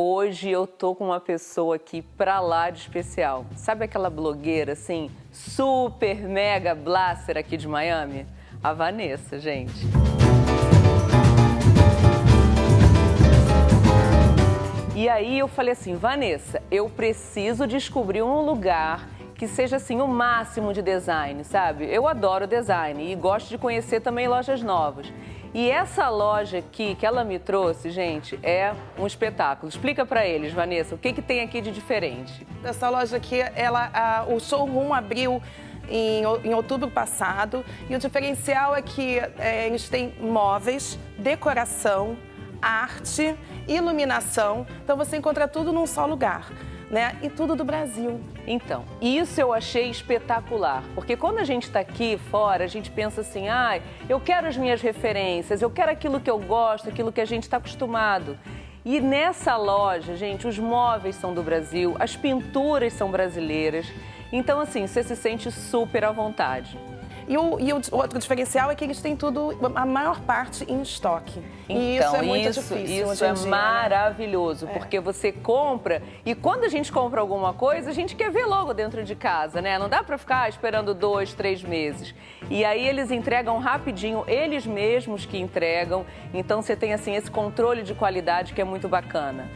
Hoje eu tô com uma pessoa aqui pra lá de especial. Sabe aquela blogueira assim, super mega blaster aqui de Miami? A Vanessa, gente. E aí eu falei assim, Vanessa, eu preciso descobrir um lugar que seja assim o máximo de design, sabe? Eu adoro design e gosto de conhecer também lojas novas. E essa loja aqui que ela me trouxe, gente, é um espetáculo. Explica para eles, Vanessa, o que, que tem aqui de diferente? Essa loja aqui, ela, a, o showroom abriu em, em, outubro passado e o diferencial é que é, eles têm móveis, decoração, arte, iluminação. Então você encontra tudo num só lugar né? E tudo do Brasil. Então, isso eu achei espetacular, porque quando a gente está aqui fora, a gente pensa assim, ah, eu quero as minhas referências, eu quero aquilo que eu gosto, aquilo que a gente está acostumado. E nessa loja, gente, os móveis são do Brasil, as pinturas são brasileiras. Então, assim, você se sente super à vontade. E o, e o outro diferencial é que eles têm tudo, a maior parte, em estoque. Então, e isso é muito isso, difícil. Isso é dia, né? maravilhoso, né? porque você compra e quando a gente compra alguma coisa, a gente quer ver logo dentro de casa, né? Não dá para ficar esperando dois, três meses. E aí eles entregam rapidinho, eles mesmos que entregam. Então você tem assim esse controle de qualidade que é muito bacana.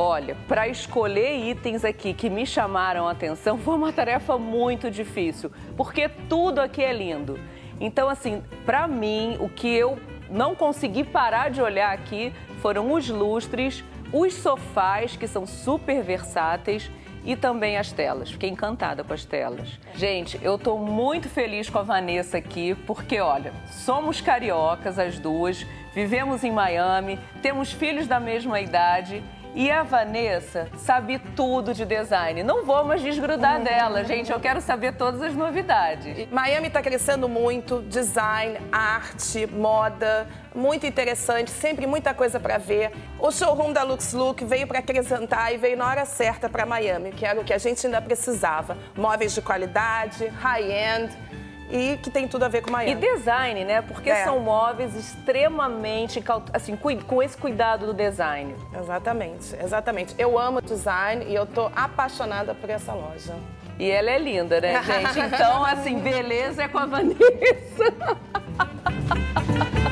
Olha, para escolher itens aqui que me chamaram a atenção foi uma tarefa muito difícil, porque tudo aqui é lindo. Então, assim, para mim, o que eu não consegui parar de olhar aqui foram os lustres, os sofás, que são super versáteis, e também as telas. Fiquei encantada com as telas. Gente, eu tô muito feliz com a Vanessa aqui, porque olha, somos cariocas as duas, vivemos em Miami, temos filhos da mesma idade e a Vanessa sabe tudo de design. Não vou mais desgrudar dela, gente. Eu quero saber todas as novidades. Miami está crescendo muito, design, arte, moda, muito interessante, sempre muita coisa para ver. O showroom da Lux Look veio para acrescentar e veio na hora certa para Miami, que era o que a gente ainda precisava. Móveis de qualidade, high-end e que tem tudo a ver com Miami. E design, né? Porque é. são móveis extremamente, assim, com esse cuidado do design. Exatamente, exatamente. Eu amo design e eu tô apaixonada por essa loja. E ela é linda, né, gente? Então, assim, beleza é com a Vanessa.